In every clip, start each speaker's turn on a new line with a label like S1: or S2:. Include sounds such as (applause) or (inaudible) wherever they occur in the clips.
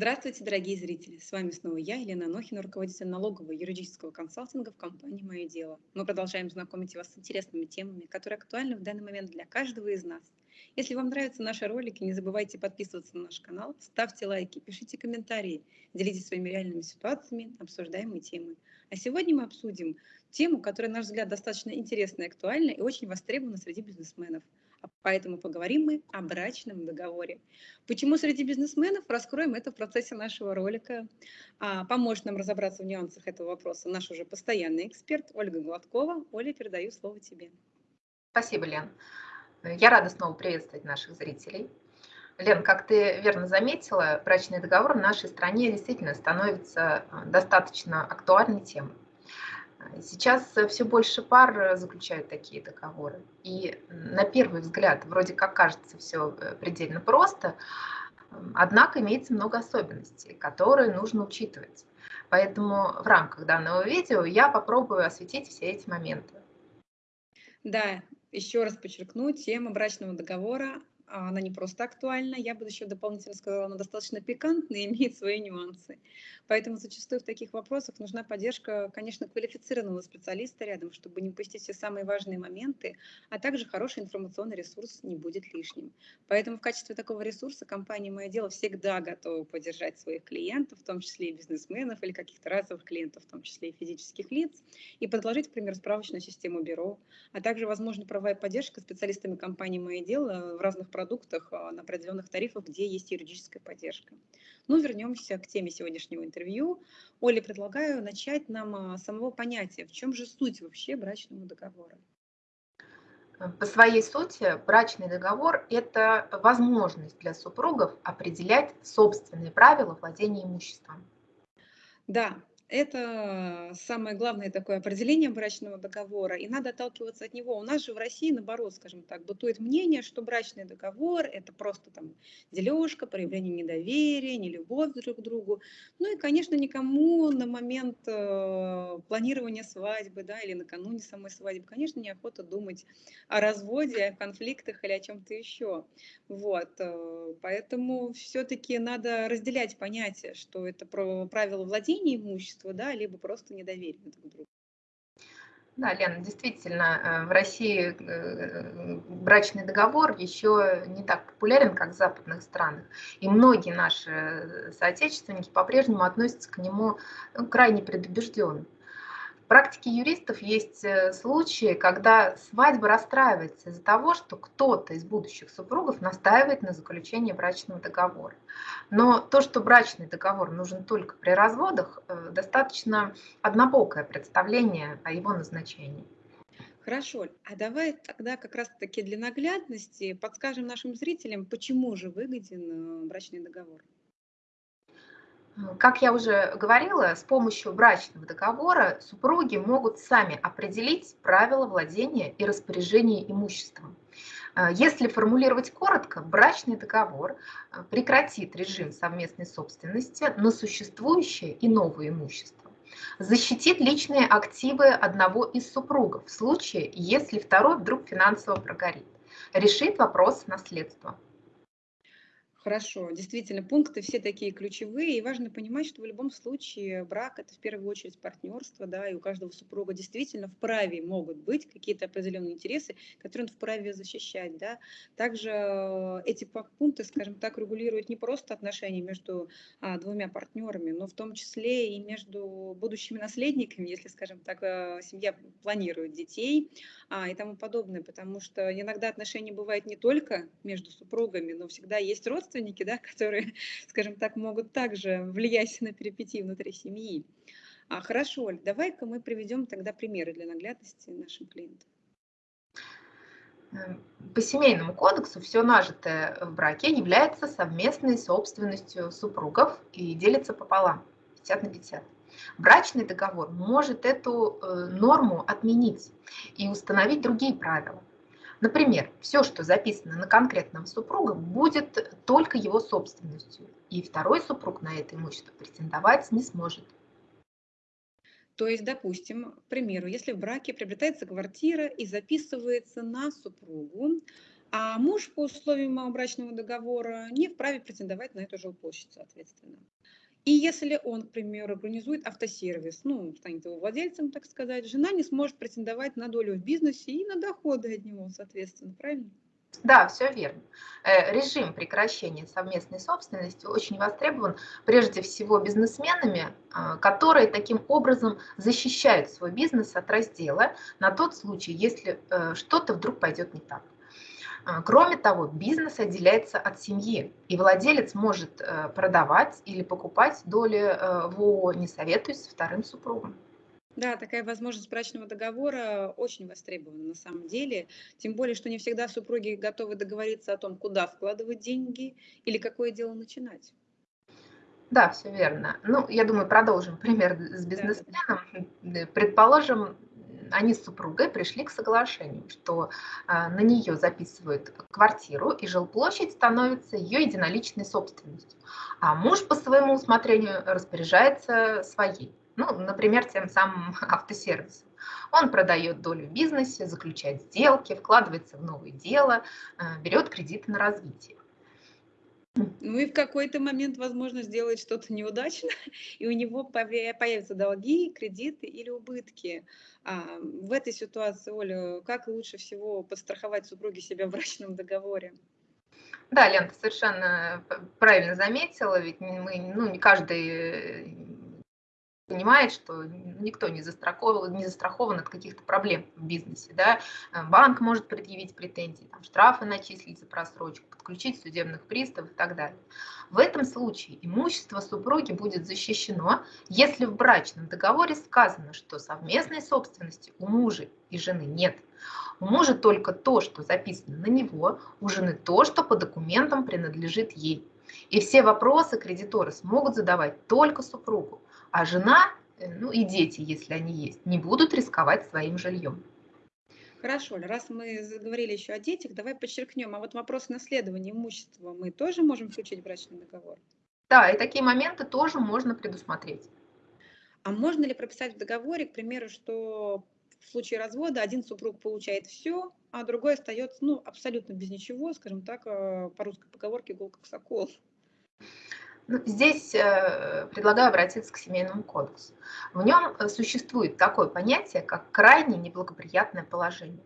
S1: Здравствуйте, дорогие зрители! С вами снова я, Елена Анохина, руководитель налогового юридического консалтинга в компании «Мое дело». Мы продолжаем знакомить вас с интересными темами, которые актуальны в данный момент для каждого из нас. Если вам нравятся наши ролики, не забывайте подписываться на наш канал, ставьте лайки, пишите комментарии, делитесь своими реальными ситуациями, обсуждаемые темы. А сегодня мы обсудим тему, которая, на наш взгляд, достаточно интересна и актуальна и очень востребована среди бизнесменов – Поэтому поговорим мы о брачном договоре. Почему среди бизнесменов? Раскроем это в процессе нашего ролика. А, поможет нам разобраться в нюансах этого вопроса наш уже постоянный эксперт Ольга Гладкова. Оля, передаю слово тебе.
S2: Спасибо, Лен. Я рада снова приветствовать наших зрителей. Лен, как ты верно заметила, брачный договор в нашей стране действительно становится э, достаточно актуальной темой. Сейчас э, все больше пар э, заключают такие договоры. И на первый взгляд вроде как кажется все э, предельно просто, однако имеется много особенностей, которые нужно учитывать. Поэтому в рамках данного видео я попробую осветить все эти моменты.
S1: Да, еще раз подчеркну, тема брачного договора она не просто актуальна, я бы еще дополнительно сказала, она достаточно пикантная и (laughs) имеет свои нюансы. Поэтому зачастую в таких вопросах нужна поддержка, конечно, квалифицированного специалиста рядом, чтобы не упустить все самые важные моменты, а также хороший информационный ресурс не будет лишним. Поэтому в качестве такого ресурса компания «Мое дело» всегда готова поддержать своих клиентов, в том числе и бизнесменов или каких-то разовых клиентов, в том числе и физических лиц, и предложить, к примеру, справочную систему бюро, а также, возможно, правовая поддержка специалистами компании «Мое дело» в разных продуктах а, на определенных тарифах, где есть юридическая поддержка. Ну, вернемся к теме сегодняшнего интервью. Оле, предлагаю начать нам а, с самого понятия. В чем же суть вообще брачного договора?
S2: По своей сути, брачный договор – это возможность для супругов определять собственные правила владения имуществом.
S1: Да, это самое главное такое определение брачного договора, и надо отталкиваться от него. У нас же в России, наоборот, скажем так, бытует мнение, что брачный договор – это просто там дележка, проявление недоверия, нелюбовь друг к другу. Ну и, конечно, никому на момент э, планирования свадьбы да, или накануне самой свадьбы, конечно, неохота думать о разводе, о конфликтах или о чем-то еще. Вот, э, поэтому все-таки надо разделять понятие, что это про правила владения имуществом, общества, да, либо просто недоверие друг к другу.
S2: Да, Лена, действительно, э, в России э, брачный договор еще не так популярен, как в западных странах. И многие наши соотечественники по-прежнему относятся к нему крайне предубежденно практике юристов есть э, случаи, когда свадьба расстраивается из-за того, что кто-то из будущих супругов настаивает на заключении брачного договора. Но то, что брачный договор нужен только при разводах, э, достаточно однобокое представление о его назначении.
S1: Хорошо, а давай тогда как раз-таки для наглядности подскажем нашим зрителям, почему же выгоден э, брачный договор.
S2: Как я уже говорила, с помощью брачного договора супруги могут сами определить правила владения и распоряжения имуществом. Э, если формулировать коротко, брачный договор э, прекратит режим совместной собственности на существующее и новое имущество, защитит личные активы одного из супругов в случае, если второй вдруг финансово прогорит, решит вопрос наследства.
S1: Хорошо, действительно, пункты все такие ключевые, и важно понимать, что в любом случае брак – это в первую очередь партнерство, да, и у каждого супруга действительно в праве могут быть какие-то определенные интересы, которые он вправе защищать, да. Также э, эти пункты, скажем так, регулируют не просто отношения между а, двумя партнерами, но в том числе и между будущими наследниками, если, скажем так, э, семья планирует детей а, и тому подобное, потому что иногда отношения бывают не только между супругами, но всегда есть родственники, родственники, да, (laughs) которые, скажем так, могут также влиять на перипетии внутри семьи. А, хорошо, Оль, давай-ка мы приведем тогда примеры для наглядности нашим клиентам.
S2: Эм, по семейному кодексу все нажитое в браке является совместной собственностью супругов и делится пополам, 50 на 50. Брачный договор может эту э, норму отменить и установить другие правила. Например, все, что записано на конкретного супруга, будет только его собственностью, и второй супруг на это имущество претендовать не сможет.
S1: То есть, допустим, к примеру, если в браке приобретается квартира и записывается на супругу, А муж по условиям брачного договора не вправе претендовать на эту жилплощадь, соответственно. И если он, к примеру, организует автосервис, ну, станет его владельцем, так сказать, жена не сможет претендовать на долю в бизнесе и на доходы от него, соответственно, правильно?
S2: Да, все верно. Э, режим прекращения совместной собственности очень востребован прежде всего бизнесменами, а, которые таким образом защищают свой бизнес от раздела на тот случай, если э, что-то вдруг пойдет не так. А, кроме того, бизнес отделяется от семьи, и владелец может э, продавать или покупать доли э, в не советуясь с вторым супругом.
S1: Да, такая возможность брачного договора очень востребована на самом деле. Тем более, что не всегда супруги готовы договориться о том, куда вкладывать деньги или какое дело начинать.
S2: Да, все верно. Ну, я думаю, продолжим пример с бизнесменом. Да. Предположим, они с супругой пришли к соглашению, что а, на нее записывают квартиру, и жилплощадь становится ее единоличной собственностью. А муж по своему усмотрению распоряжается своей. Ну, например, тем самым (laughs) автосервисом. Он продает долю в бизнесе, заключает сделки, вкладывается в новое дело, а, берет кредиты на развитие.
S1: Ну и в какой-то момент, возможно, сделает что-то неудачно, (laughs) и у него появятся долги, кредиты или убытки. А в этой ситуации, Оля, как лучше всего подстраховать супруги себя в брачном договоре?
S2: Да, Лен, ты совершенно правильно заметила, ведь мы, ну, не каждый понимает, что никто не застрахован, не застрахован от каких-то проблем в бизнесе. Да? Э, банк может предъявить претензии, там, штрафы начислить за просрочку, подключить судебных приставов и так далее. В этом случае имущество супруги будет защищено, если в брачном договоре сказано, что совместной собственности у мужа и жены нет. У мужа только то, что записано на него, у жены то, что по документам принадлежит ей. И все вопросы кредиторы смогут задавать только супругу а жена, э, ну и дети, если они есть, не будут рисковать своим жильем.
S1: Хорошо, раз мы заговорили еще о детях, давай подчеркнем, а вот вопрос наследования имущества мы тоже можем включить в брачный договор?
S2: Да, и такие моменты тоже можно предусмотреть.
S1: А можно ли прописать в договоре, к примеру, что в случае развода один супруг получает все, а другой остается ну, абсолютно без ничего, скажем так, э, по русской поговорке «гол как сокол»?
S2: Ну, здесь э, предлагаю обратиться к Семейному кодексу. В нем э, существует такое понятие, как крайне неблагоприятное положение.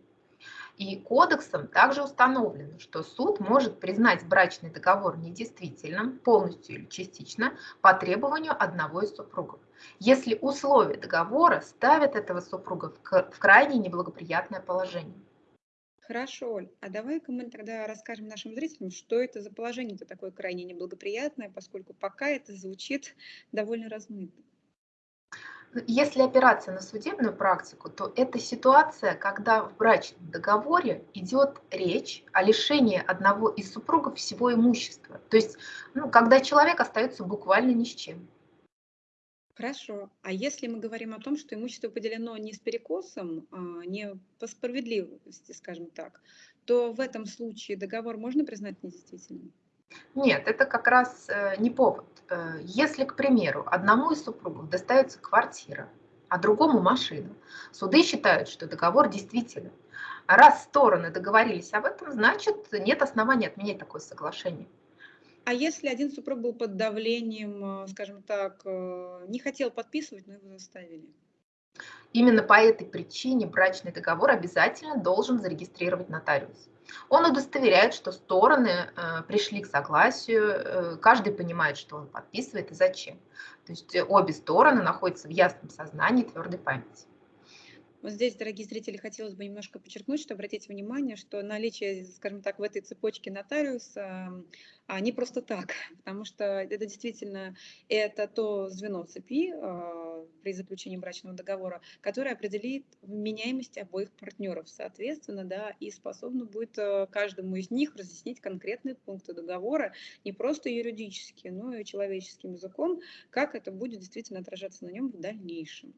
S2: И кодексом также установлено, что суд может признать брачный договор недействительным полностью или частично по требованию одного из супругов, если условия договора ставят этого супруга в крайне неблагоприятное положение.
S1: Хорошо, Оль, а давай-ка мы тогда расскажем нашим зрителям, что это за положение-то такое крайне неблагоприятное, поскольку пока это звучит (laughs) довольно размыто.
S2: Если опираться на судебную практику, то это ситуация, когда в брачном договоре идет речь о лишении одного из супругов всего имущества. То есть, ну, когда человек остается буквально ни с чем.
S1: Хорошо. А если мы говорим о том, что имущество поделено не с перекосом, а не по справедливости, скажем так, то в этом случае договор можно признать недействительным?
S2: Нет, это как раз э, не повод. Э, если, к примеру, одному из супругов достается квартира, а другому машина, суды считают, что договор действителен. Раз стороны договорились об этом, значит, нет оснований отменять такое соглашение.
S1: А если один супруг был под давлением, э, скажем так, э, не хотел подписывать, но его заставили?
S2: Именно по этой причине брачный договор обязательно должен зарегистрировать нотариус. Он удостоверяет, что стороны э, пришли к согласию, э, каждый понимает, что он подписывает и зачем. То есть обе стороны находятся в ясном сознании, твердой памяти.
S1: Вот здесь, дорогие зрители, хотелось бы немножко подчеркнуть, что обратите внимание, что наличие, скажем так, в этой цепочке нотариуса а, не просто так, (laughs) потому что это действительно это то звено цепи а, при заключении брачного договора, которое определит меняемость обоих партнеров, соответственно, да, и способно будет а, каждому из них разъяснить конкретные пункты договора, не просто юридически, но и человеческим языком, как это будет действительно отражаться на нем в дальнейшем.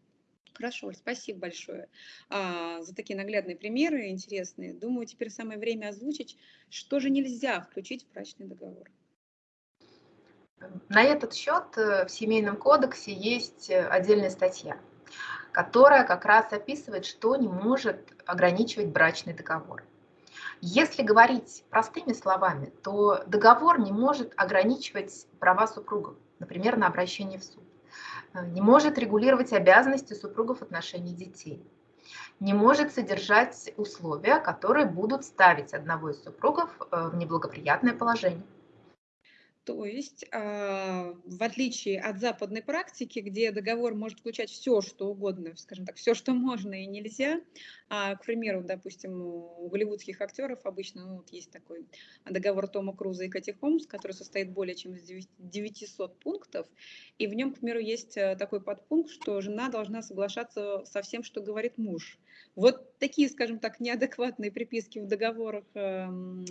S1: Хорошо, спасибо большое а, за такие наглядные примеры, интересные. Думаю, теперь самое время озвучить, что же нельзя включить в брачный договор.
S2: На этот счет э, в Семейном кодексе есть э, отдельная статья, которая как раз описывает, что не может ограничивать брачный договор. Если говорить простыми словами, то договор не может ограничивать права супругов, например, на обращение в суд, не может регулировать обязанности супругов в отношении детей, не может содержать условия, которые будут ставить одного из супругов э, в неблагоприятное положение.
S1: То есть, а, в отличие от западной практики, где договор может включать все, что угодно, скажем так, все, что можно и нельзя, а, к примеру, допустим, у голливудских актеров обычно ну, вот есть такой договор Тома Круза и Кати Холмс, который состоит более чем из 900 пунктов, и в нем, к примеру, есть э, такой подпункт, что жена должна соглашаться со всем, что говорит муж. Вот такие, скажем так, неадекватные приписки в договорах эм,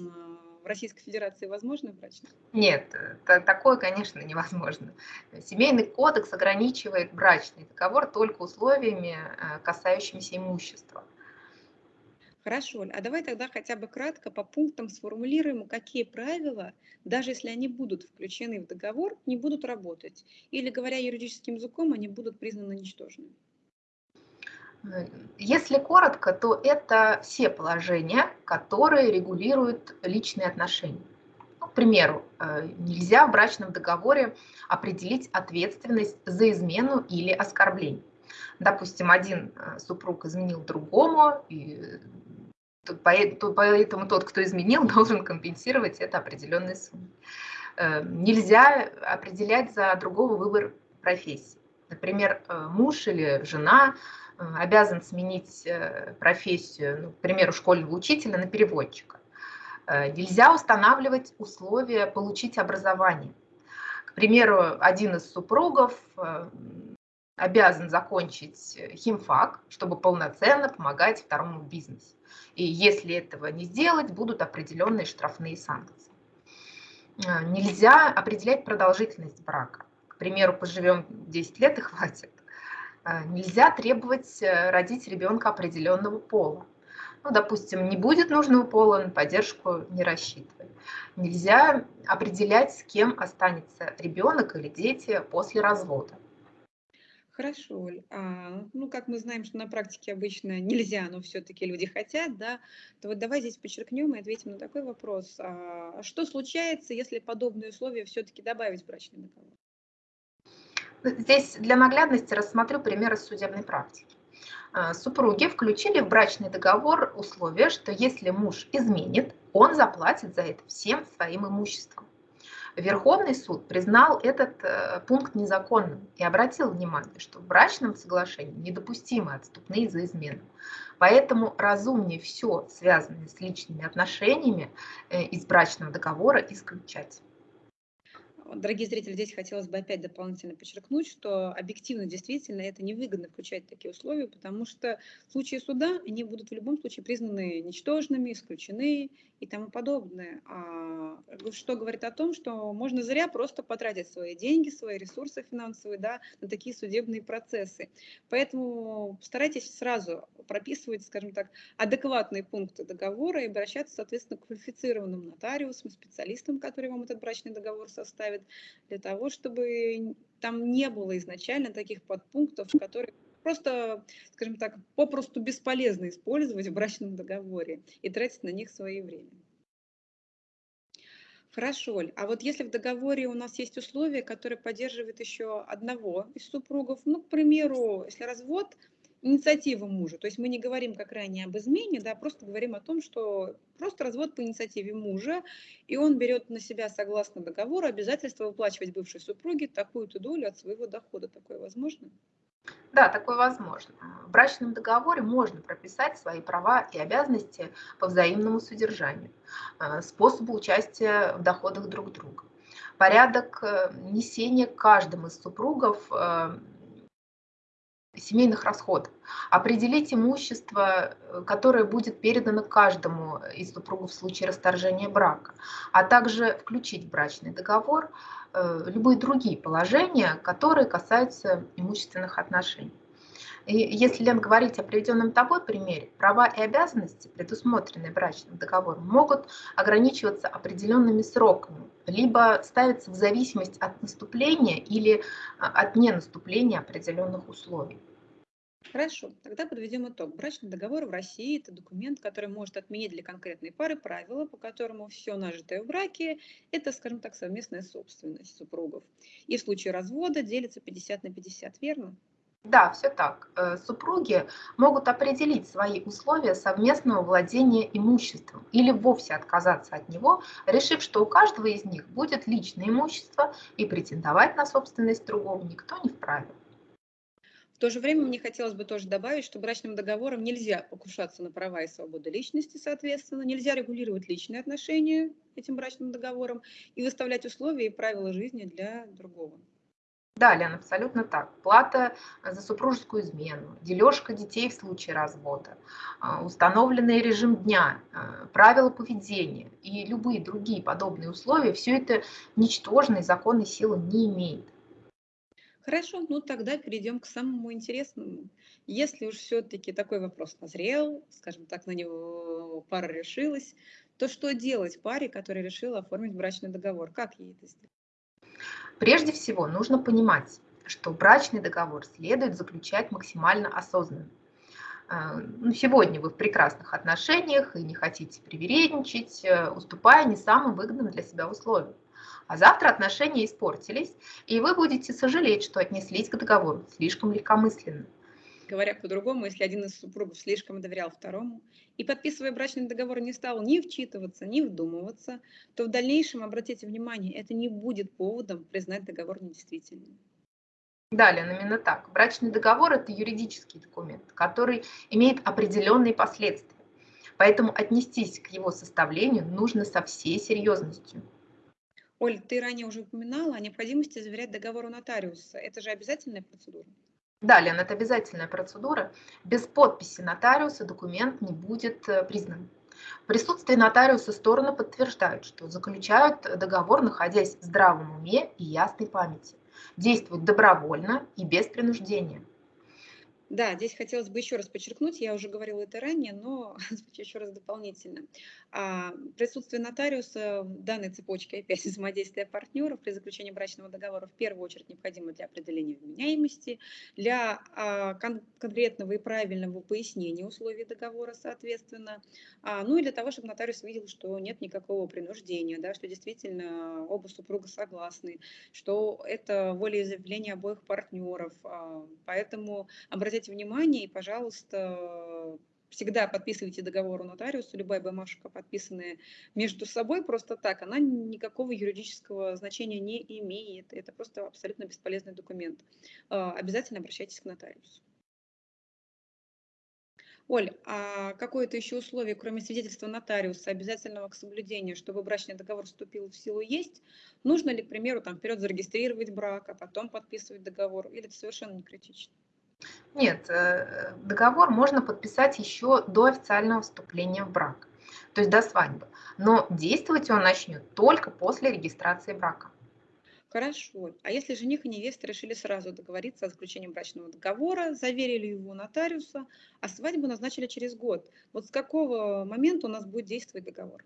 S1: в Российской Федерации возможно брачное?
S2: Нет, такое, конечно, невозможно. Семейный кодекс ограничивает брачный договор только условиями, э, касающимися имущества.
S1: Хорошо, а давай тогда хотя бы кратко по пунктам сформулируем, какие правила, даже если они будут включены в договор, не будут работать. Или, говоря юридическим языком, они будут признаны ничтожными.
S2: Если коротко, то это все положения, которые регулируют личные отношения. Ну, к примеру, э, нельзя в брачном договоре определить ответственность за измену или оскорбление. Допустим, один э, супруг изменил другому, и поэтому тот, кто изменил, (laughs) должен компенсировать это определенной суммой. Э, нельзя определять за другого выбор профессии. Например, муж или жена Э, обязан сменить э, профессию, ну, к примеру, школьного учителя на переводчика. Э, нельзя устанавливать условия получить образование. К примеру, один из супругов обязан закончить химфак, чтобы полноценно помогать второму бизнесу. И если этого не сделать, будут определенные штрафные санкции. Нельзя определять продолжительность брака. К примеру, поживем 10 лет и хватит. А, нельзя требовать э, родить ребенка определенного пола. Ну, допустим, не будет нужного пола, на поддержку не рассчитывай. Нельзя определять, с кем останется ребенок или дети после развода.
S1: Хорошо, Оль. А, ну, как мы знаем, что на практике обычно нельзя, но все-таки люди хотят, да, то вот давай здесь подчеркнем и ответим на такой вопрос. А что случается, если подобные условия все-таки добавить в брачный договор?
S2: Здесь для наглядности рассмотрю примеры судебной практики. А, супруги включили в брачный договор условие, что если муж изменит, он заплатит за это всем своим имуществом. Верховный суд признал этот э, пункт незаконным и обратил внимание, что в брачном соглашении недопустимы отступные за измену. Поэтому разумнее все, связанное с личными отношениями, э, из брачного договора исключать.
S1: Дорогие зрители, здесь хотелось бы опять дополнительно подчеркнуть, что объективно действительно это невыгодно включать такие условия, потому что в случае суда они будут в любом случае признаны ничтожными, исключены и тому подобное. А что говорит о том, что можно зря просто потратить свои деньги, свои ресурсы финансовые да, на такие судебные процессы. Поэтому старайтесь сразу прописывать, скажем так, адекватные пункты договора и обращаться, соответственно, к квалифицированным нотариусам, специалистам, которые вам этот брачный договор составят, для того, чтобы там не было изначально таких подпунктов, которые просто, скажем так, попросту бесполезно использовать в брачном договоре и тратить на них свое время. Хорошо, а вот если в договоре у нас есть условия, которые поддерживают еще одного из супругов, ну, к примеру, если развод, инициатива мужа, то есть мы не говорим как ранее об измене, да, просто говорим о том, что просто развод по инициативе мужа, и он берет на себя, согласно договору, обязательство выплачивать бывшей супруге такую-то долю от своего дохода. Такое возможно?
S2: Да, такое возможно. В брачном договоре можно прописать свои права и обязанности по взаимному содержанию, э, способу участия в доходах друг друга, порядок э, несения каждым из супругов э, семейных расходов, определить имущество, которое будет передано каждому из супругов в случае расторжения брака, а также включить в брачный договор Э, любые другие положения, которые касаются имущественных отношений. И если, говорить о приведенном тобой примере, права и обязанности, предусмотренные брачным договором, могут ограничиваться определенными сроками, либо ставиться в зависимость от наступления или а, от ненаступления определенных условий.
S1: Хорошо, тогда подведем итог. Брачный договор в России– это документ, который может отменить для конкретной пары правила, по которому все нажитое в браке– это, скажем так, совместная собственность супругов. И в случае развода делится 50 на 50, верно?
S2: Да, все так. Э, супруги могут определить свои условия совместного владения имуществом или вовсе отказаться от него, решив, что у каждого из них будет личное имущество и претендовать на собственность другого никто не вправе.
S1: В то же время мне хотелось бы тоже добавить, что брачным договором нельзя покушаться на права и свободы личности, соответственно, нельзя регулировать личные отношения этим брачным договором и выставлять условия и правила жизни для другого.
S2: Да, Лен, абсолютно так. Плата за супружескую измену, дележка детей в случае развода, а, установленный режим дня, а, правила поведения и любые другие подобные условия, все это ничтожной законной силы не имеет.
S1: Хорошо, ну тогда перейдем к самому интересному. Если уж все-таки такой вопрос назрел, скажем так, на него пара решилась, то что делать паре, которая решила оформить брачный договор? Как ей это сделать?
S2: Прежде всего, нужно понимать, что брачный договор следует заключать максимально осознанно. Э, ну, сегодня вы в прекрасных отношениях и не хотите привередничать, э, уступая не самым выгодным для себя условиям. А завтра отношения испортились, и вы будете сожалеть, что отнеслись к договору слишком легкомысленно.
S1: Говоря по-другому, если один из супругов слишком доверял второму и, подписывая брачный договор, не стал ни вчитываться, ни вдумываться, то в дальнейшем, обратите внимание, это не будет поводом признать договор недействительным.
S2: Далее, именно так. Брачный договор – это юридический документ, который имеет определенные последствия. Поэтому отнестись к его составлению нужно со всей серьезностью.
S1: Оль, ты ранее уже упоминала о необходимости заверять договор у нотариуса. Это же обязательная процедура?
S2: Да, Лен, это обязательная процедура. Без подписи нотариуса документ не будет э, признан. В присутствии нотариуса стороны подтверждают, что заключают договор, находясь в здравом уме и ясной памяти. Действуют добровольно и без принуждения.
S1: Да, здесь хотелось бы еще раз подчеркнуть, я уже говорила это ранее, но (laughs) еще раз дополнительно. А, присутствие нотариуса в данной цепочке опять (laughs) взаимодействия партнеров при заключении брачного договора в первую очередь необходимо для определения вменяемости, для а, кон конкретного и правильного пояснения условий договора, соответственно, а, ну и для того, чтобы нотариус видел, что нет никакого принуждения, да, что действительно оба супруга согласны, что это волеизъявление обоих партнеров. Поэтому обратите внимание и, пожалуйста, всегда подписывайте договор у нотариуса, любая бумажка, подписанная между собой просто так, она никакого юридического значения не имеет. Это просто абсолютно бесполезный документ. А, обязательно обращайтесь к нотариусу. Оль, а какое-то еще условие, кроме свидетельства нотариуса, обязательного к соблюдению, чтобы брачный договор вступил в силу, есть? Нужно ли, к примеру, там вперед зарегистрировать брак, а потом подписывать договор? Или это совершенно не критично?
S2: Нет, э, договор можно подписать еще до официального вступления в брак, то есть до свадьбы. Но действовать он начнет только после регистрации брака.
S1: Хорошо. А если жених и невеста решили сразу договориться о заключении брачного договора, заверили его нотариуса, а свадьбу назначили через год, вот с какого момента у нас будет действовать договор?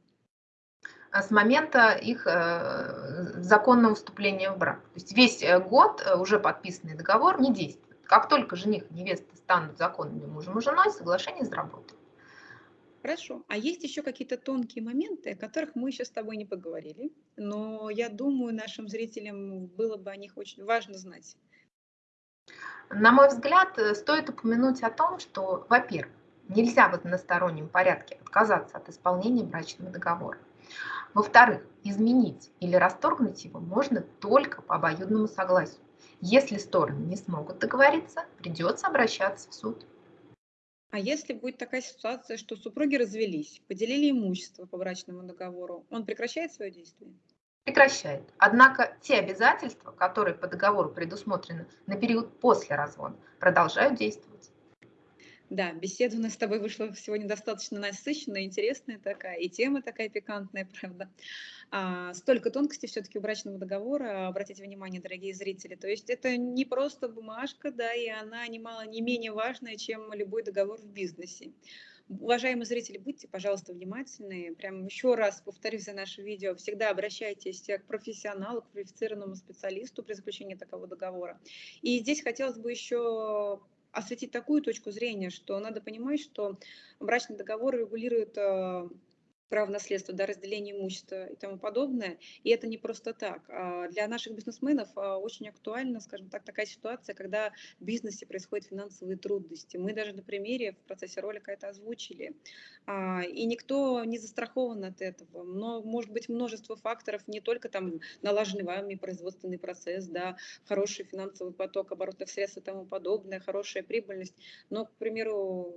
S2: А с момента их э, законного вступления в брак. То есть весь э, год уже подписанный договор не действует. Как только жених и невеста станут законными мужем и женой, соглашение заработает.
S1: Хорошо. А есть еще какие-то тонкие моменты, о которых мы еще с тобой не поговорили, но я думаю, нашим зрителям было бы о них очень важно знать.
S2: На мой взгляд, э, стоит упомянуть о том, что, во-первых, нельзя в одностороннем порядке отказаться от исполнения брачного договора. Во-вторых, изменить или расторгнуть его можно только по обоюдному согласию. Если стороны не смогут договориться, придется обращаться в суд.
S1: А если будет такая ситуация, что супруги развелись, поделили имущество по брачному договору, он прекращает свое действие?
S2: Прекращает. Однако те обязательства, которые по договору предусмотрены на период после развода, продолжают действовать.
S1: Да, беседа у нас с тобой вышла сегодня достаточно насыщенная, интересная такая, и тема такая пикантная, (laughs) правда. А, столько тонкостей все-таки у брачного договора, обратите внимание, дорогие зрители. То есть это не просто бумажка, да, и она немало не менее важная, чем любой договор в бизнесе. Уважаемые зрители, будьте, пожалуйста, внимательны. Прям еще раз повторюсь за наше видео. Всегда обращайтесь к профессионалу, к квалифицированному специалисту при заключении такого договора. И здесь хотелось бы еще осветить такую точку зрения, что надо понимать, что брачный договор регулирует право наследства, да, разделение имущества и тому подобное. И это не просто так. А для наших бизнесменов а, очень актуальна, скажем так, такая ситуация, когда в бизнесе происходят финансовые трудности. Мы даже на примере в процессе ролика это озвучили. А, и никто не застрахован от этого. Но может быть множество факторов, не только там налаженный вами производственный процесс, да, хороший финансовый поток оборотных средств и тому подобное, хорошая прибыльность. Но, к примеру,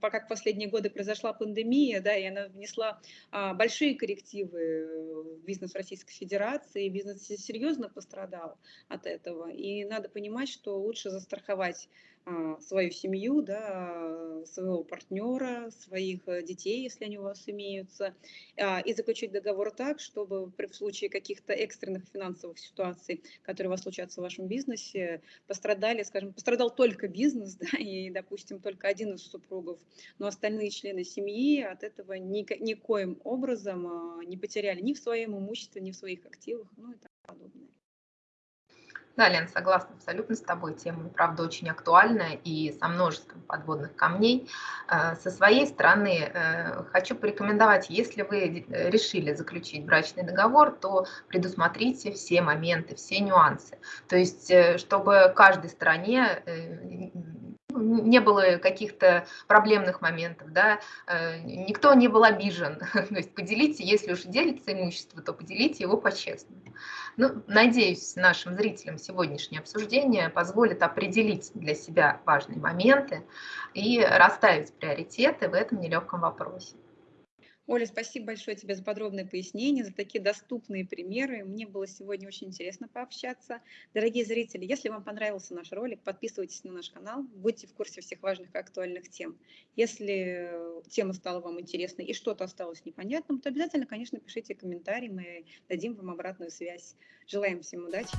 S1: пока в последние годы произошла пандемия, да, и она внесла а, большие коррективы в бизнес Российской Федерации, бизнес серьезно пострадал от этого, и надо понимать, что лучше застраховать свою семью, да, своего партнера, своих э, детей, если они у вас имеются, а, и заключить договор так, чтобы в случае каких-то экстренных финансовых ситуаций, которые у вас случатся в вашем бизнесе, пострадали, скажем, пострадал только бизнес, (laughs) да, и, допустим, только один из супругов, но остальные члены семьи от этого ни, никоим образом а, не потеряли ни в своем имуществе, ни в своих активах, ну и так подобное.
S2: Да, Лен, согласна абсолютно с тобой. Тема, правда, очень актуальная и со множеством подводных камней. Э, со своей стороны э, хочу порекомендовать, если вы решили заключить брачный договор, то предусмотрите все моменты, все нюансы. То есть, э, чтобы каждой стороне не было каких-то проблемных моментов, да, э, никто не был обижен. (laughs) То есть поделите, если уж делится имущество, то поделите его по-честному. Ну, надеюсь, нашим зрителям сегодняшнее обсуждение позволит определить для себя важные моменты и расставить приоритеты в этом нелегком вопросе.
S1: Оля, спасибо большое тебе за подробное пояснение, за такие доступные примеры. Мне было сегодня очень интересно пообщаться. Дорогие зрители, если вам понравился наш ролик, подписывайтесь на наш канал, будьте в курсе всех важных и актуальных тем. Если тема стала вам интересной и что-то осталось непонятным, то обязательно, конечно, пишите комментарии, мы дадим вам обратную связь. Желаем всем удачи.